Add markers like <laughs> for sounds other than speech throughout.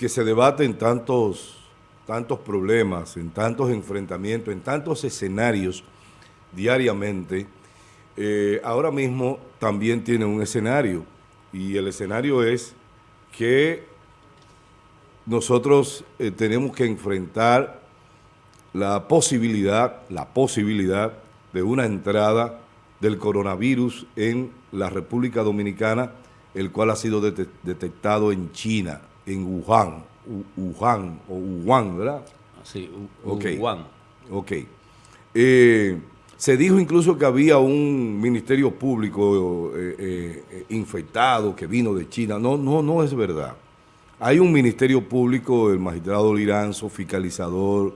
que se debate en tantos, tantos problemas, en tantos enfrentamientos, en tantos escenarios diariamente, eh, ahora mismo también tiene un escenario. Y el escenario es que nosotros eh, tenemos que enfrentar la posibilidad, la posibilidad de una entrada del coronavirus en la República Dominicana, el cual ha sido detectado en China, en Wuhan, Wuhan o Wuhan, ¿verdad? Sí, Wuhan. Ok. Eh, se dijo incluso que había un ministerio público eh, eh, infectado que vino de China. No, no, no es verdad. Hay un ministerio público, el magistrado Liranzo, fiscalizador,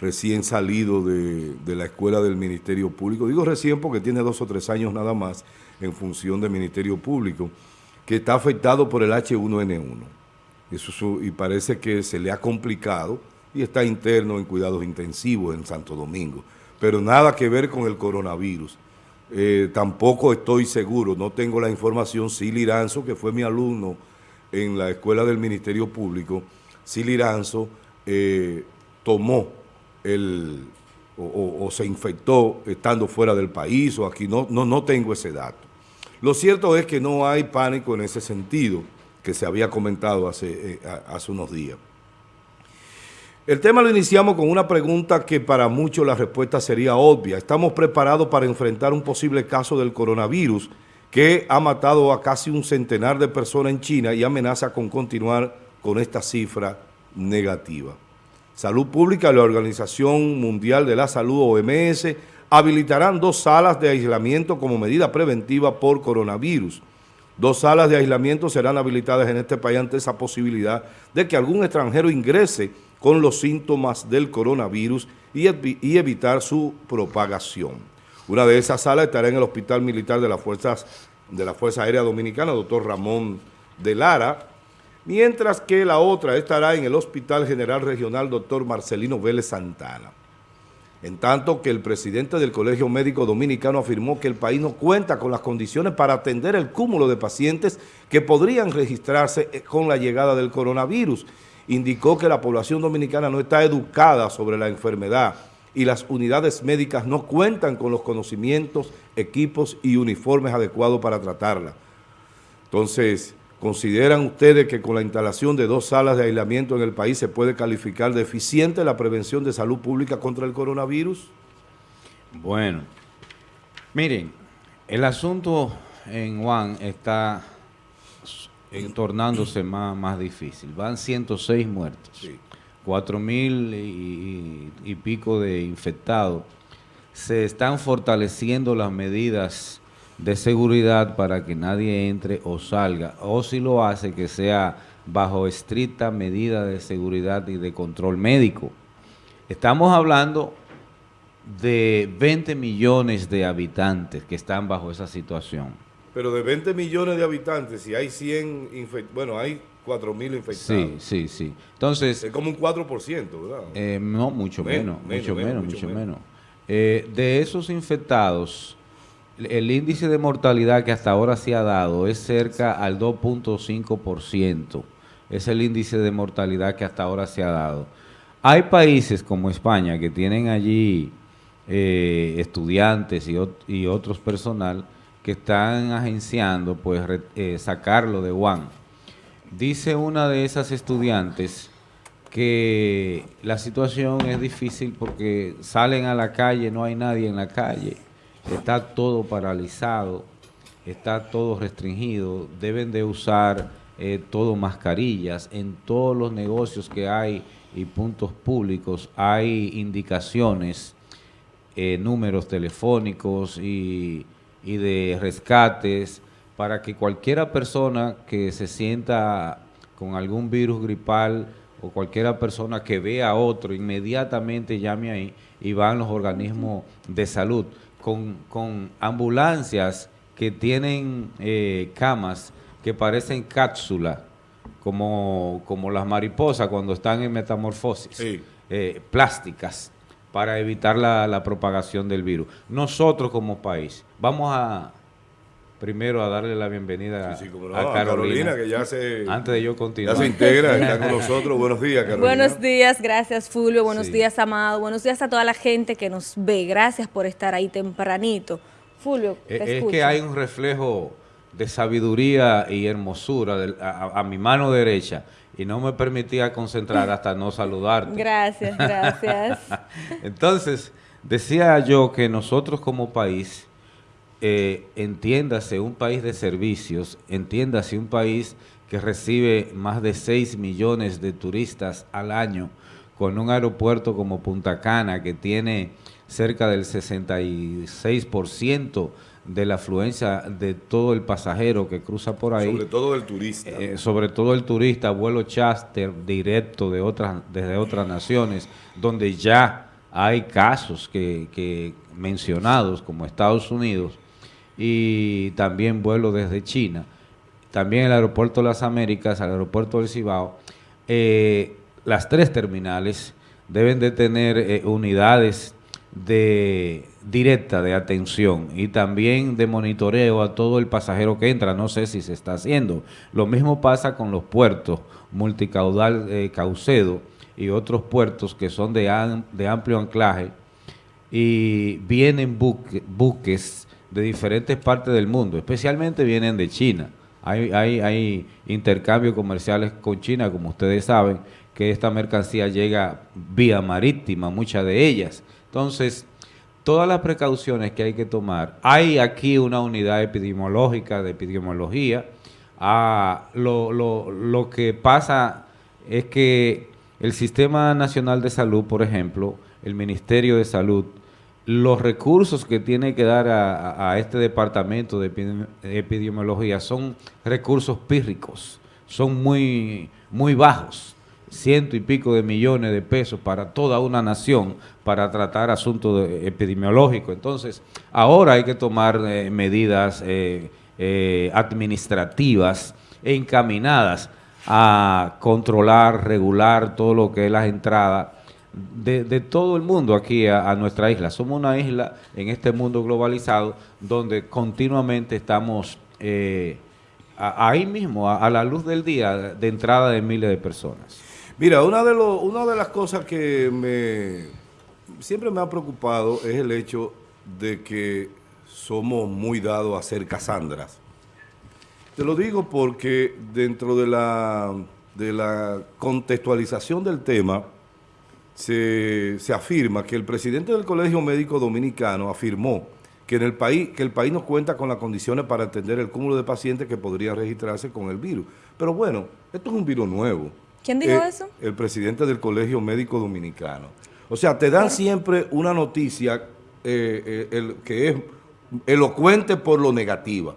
recién salido de, la escuela del Ministerio Público, digo recién porque tiene dos o tres años nada más en función del Ministerio Público, que está afectado por el H1N1. Y parece que se le ha complicado y está interno en cuidados intensivos en Santo Domingo, pero nada que ver con el coronavirus. Eh, tampoco estoy seguro, no tengo la información, sí Liranzo, que fue mi alumno en la escuela del Ministerio Público, sí Liranzo eh, tomó el, o, se infectó estando fuera del país o aquí, no, no, no tengo ese dato. Lo cierto es que no hay pánico en ese sentido que se había comentado hace, eh, hace unos días. El tema lo iniciamos con una pregunta que para muchos la respuesta sería obvia. ¿Estamos preparados para enfrentar un posible caso del coronavirus que ha matado a casi un centenar de personas en China y amenaza con continuar con esta cifra negativa? Salud Pública y la Organización Mundial de la Salud, OMS, habilitarán dos salas de aislamiento como medida preventiva por coronavirus. Dos salas de aislamiento serán habilitadas en este país ante esa posibilidad de que algún extranjero ingrese con los síntomas del coronavirus y, evitar su propagación. Una de esas salas estará en el Hospital Militar de las Fuerzas de la Fuerza Aérea Dominicana, doctor Ramón de Lara, mientras que la otra estará en el Hospital General Regional Dr. Marcelino Vélez Santana. En tanto que el presidente del Colegio Médico Dominicano afirmó que el país no cuenta con las condiciones para atender el cúmulo de pacientes que podrían registrarse eh, con la llegada del coronavirus. Indicó que la población dominicana no está educada sobre la enfermedad y las unidades médicas no cuentan con los conocimientos, equipos y uniformes adecuados para tratarla. Entonces, ¿Consideran ustedes que con la instalación de dos salas de aislamiento en el país se puede calificar de eficiente la prevención de salud pública contra el coronavirus? Bueno, miren, el asunto en Juan está tornándose más, más difícil. Van 106 muertos, sí. 4 mil y, y pico de infectados. Se están fortaleciendo las medidas de seguridad para que nadie entre o salga, o si lo hace que sea bajo estricta medida de seguridad y de control médico. Estamos hablando de 20 millones de habitantes que están bajo esa situación. Pero de 20 millones de habitantes, si hay 100 infectados, bueno, hay 4 mil infectados. Sí, sí, sí. Entonces... Es como un 4%, ¿verdad? Eh, no, mucho menos, mucho menos, mucho menos. Eh, de esos infectados el índice de mortalidad que hasta ahora se ha dado es cerca al 2.5%. Es el índice de mortalidad que hasta ahora se ha dado. Hay países como España que tienen allí eh, estudiantes y, otros personal que están agenciando pues eh, sacarlo de Wuhan. Dice una de esas estudiantes que la situación es difícil porque salen a la calle, no hay nadie en la calle está todo paralizado, está todo restringido, deben de usar eh, todo mascarillas. En todos los negocios que hay y puntos públicos hay indicaciones, eh, números telefónicos y, y de rescates para que cualquiera persona que se sienta con algún virus gripal o cualquiera persona que vea a otro, inmediatamente llame ahí y van los organismos de salud con, ambulancias que tienen eh, camas que parecen cápsulas, como, como las mariposas cuando están en metamorfosis, eh, plásticas, para evitar la, propagación del virus. Nosotros como país vamos a, primero a darle la bienvenida a, Carolina, que ya se, antes de yo continuar. Ya se integra, está con <laughs> nosotros. Buenos días, Carolina. Buenos días, gracias Fulvio, buenos días, Amado, buenos días a toda la gente que nos ve. Gracias por estar ahí tempranito. Fulvio, te es, es que hay un reflejo de sabiduría y hermosura a, mi mano derecha y no me permitía concentrar hasta no saludarte. <laughs> Gracias, gracias. <laughs> Entonces, decía yo que nosotros como país, eh, entiéndase un país de servicios, entiéndase un país que recibe más de 6 millones de turistas al año, con un aeropuerto como Punta Cana que tiene cerca del 66% de la afluencia de todo el pasajero que cruza por ahí. Sobre todo el turista. Eh, sobre todo el turista, vuelo charter directo de otras, desde otras naciones, donde ya hay casos que, que mencionados como Estados Unidos y también vuelo desde China. También el aeropuerto de las Américas, el aeropuerto del Cibao. Eh, las tres terminales deben de tener eh, unidades de directa de atención y también de monitoreo a todo el pasajero que entra. No sé si se está haciendo. Lo mismo pasa con los puertos multicaudal eh, Caucedo y otros puertos que son de, de amplio anclaje y vienen buques de diferentes partes del mundo, especialmente vienen de China. Hay, hay, hay intercambios comerciales con China, como ustedes saben, que esta mercancía llega vía marítima, muchas de ellas. Entonces, todas las precauciones que hay que tomar. Hay aquí una unidad epidemiológica de epidemiología. Ah, lo, lo, lo que pasa es que el Sistema Nacional de Salud, por ejemplo, el Ministerio de Salud, los recursos que tiene que dar a, este departamento de epidemiología son recursos pírricos, son muy, muy bajos ciento y pico de millones de pesos para toda una nación para tratar asuntos epidemiológicos. Entonces, ahora hay que tomar eh, medidas eh, eh, administrativas encaminadas a controlar, regular todo lo que es las entradas de, todo el mundo aquí a, nuestra isla. Somos una isla en este mundo globalizado donde continuamente estamos ahí mismo, a la luz del día, de entrada de miles de personas. Mira, una de, una de las cosas que me siempre me ha preocupado es el hecho de que somos muy dados a ser casandras. Te lo digo porque dentro de la, de la contextualización del tema se, se afirma que el presidente del Colegio Médico Dominicano afirmó que en el país que el país no cuenta con las condiciones para atender el cúmulo de pacientes que podrían registrarse con el virus. Pero bueno, esto es un virus nuevo. ¿Quién dijo eh, eso? El presidente del Colegio Médico Dominicano. O sea, te dan siempre una noticia eh, eh, que es elocuente por lo negativa.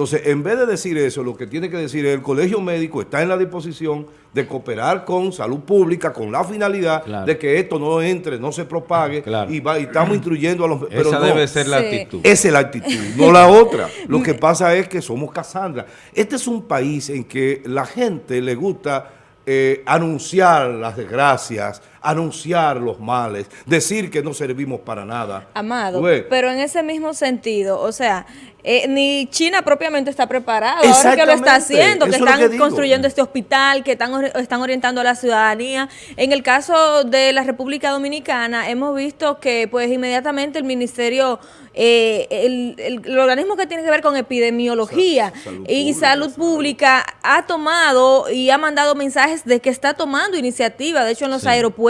Entonces, en vez de decir eso, lo que tiene que decir es el colegio médico está en la disposición de cooperar con salud pública con la finalidad de que esto no entre, no se propague y, estamos instruyendo a los... Pero Esa debe ser la actitud. Esa es la actitud, no la otra. Lo que pasa es que somos Casandra. Este es un país en que la gente le gusta eh, anunciar las desgracias, anunciar los males, decir que no servimos para nada. Amado, pero en ese mismo sentido, o sea, eh, ni China propiamente está preparada, ahora que lo está haciendo, que están construyendo este hospital, que están, están orientando a la ciudadanía. En el caso de la República Dominicana, hemos visto que pues inmediatamente el Ministerio, eh, el, organismo que tiene que ver con epidemiología y salud pública ha tomado y ha mandado mensajes de que está tomando iniciativa, de hecho en los aeropuertos,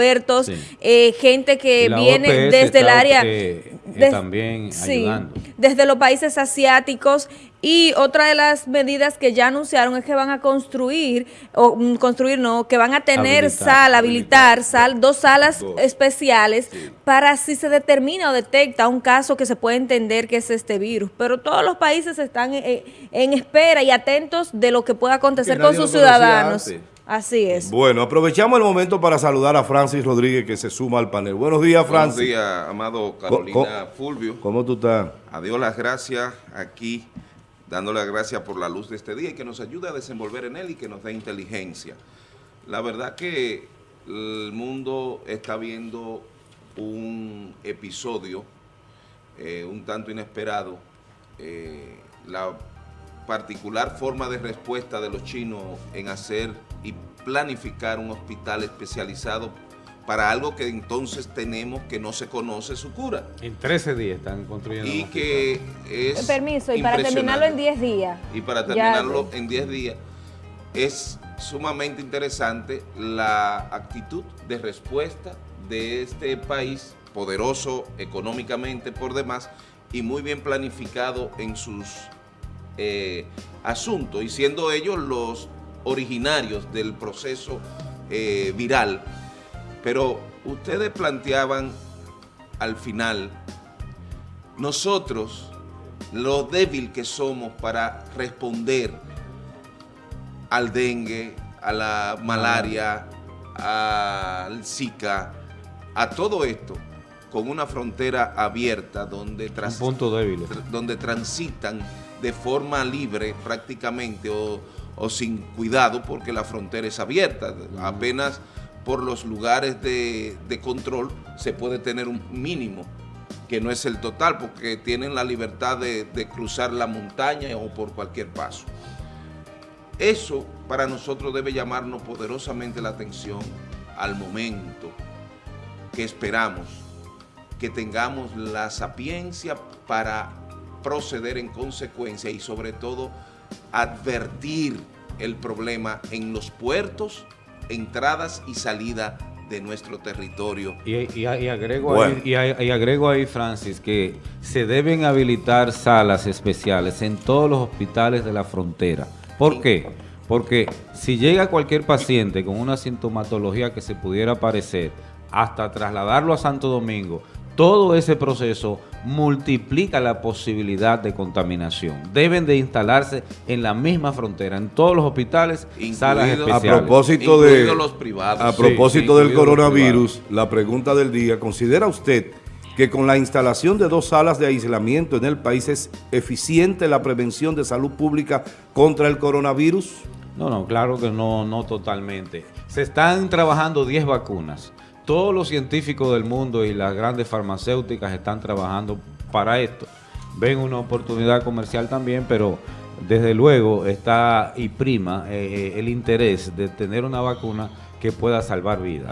eh, gente que viene desde el área... también ayudando. desde los países asiáticos y otra de las medidas que ya anunciaron es que van a construir, o mm, construir no, que van a tener sal, habilitar, sal, dos salas especiales para si se determina o detecta un caso que se puede entender que es este virus. Pero todos los países están eh, en, espera y atentos de lo que pueda acontecer con sus ciudadanos. Así es. Bueno, aprovechamos el momento para saludar a Francis Rodríguez que se suma al panel. Buenos días, Francis. Buenos días, amado Carolina Fulvio. ¿Cómo tú estás? Adiós las gracias aquí, dándole las gracias por la luz de este día y que nos ayude a desenvolver en él y que nos dé inteligencia. La verdad que el mundo está viendo un episodio eh, un tanto inesperado eh, la particular forma de respuesta de los chinos en hacer y planificar un hospital especializado para algo que entonces tenemos que no se conoce su cura. En 13 días están construyendo. Y que es Permiso, y para terminarlo en 10 días. Y para terminarlo en 10 días es sumamente interesante la actitud de respuesta de este país, poderoso económicamente por demás y muy bien planificado en sus eh, asuntos, y siendo ellos los originarios del proceso eh, viral. Pero ustedes planteaban al final, nosotros, lo débil que somos para responder al dengue, a la malaria, al Zika, a todo esto, con una frontera abierta donde, punto débil. donde transitan de forma libre prácticamente o, sin cuidado porque la frontera es abierta. Apenas por los lugares de, control se puede tener un mínimo que no es el total porque tienen la libertad de cruzar la montaña o por cualquier paso. Eso para nosotros debe llamarnos poderosamente la atención al momento que esperamos que tengamos la sapiencia para proceder en consecuencia y sobre todo advertir el problema en los puertos, entradas y salida de nuestro territorio. Y, agrego ahí, y, agrego ahí, Francis, que se deben habilitar salas especiales en todos los hospitales de la frontera ¿Por qué? Porque si llega cualquier paciente con una sintomatología que se pudiera parecer, hasta trasladarlo a Santo Domingo, todo ese proceso multiplica la posibilidad de contaminación. Deben de instalarse en la misma frontera, en todos los hospitales, salas especiales. A propósito, de, los privados. A propósito del coronavirus, la pregunta del día, ¿considera usted que con la instalación de dos salas de aislamiento en el país es eficiente la prevención de salud pública contra el coronavirus? No, no, claro que no, no totalmente. Se están trabajando 10 vacunas. Todos los científicos del mundo y las grandes farmacéuticas están trabajando para esto. Ven una oportunidad comercial también, pero desde luego está y prima eh, eh, el interés de tener una vacuna que pueda salvar vidas.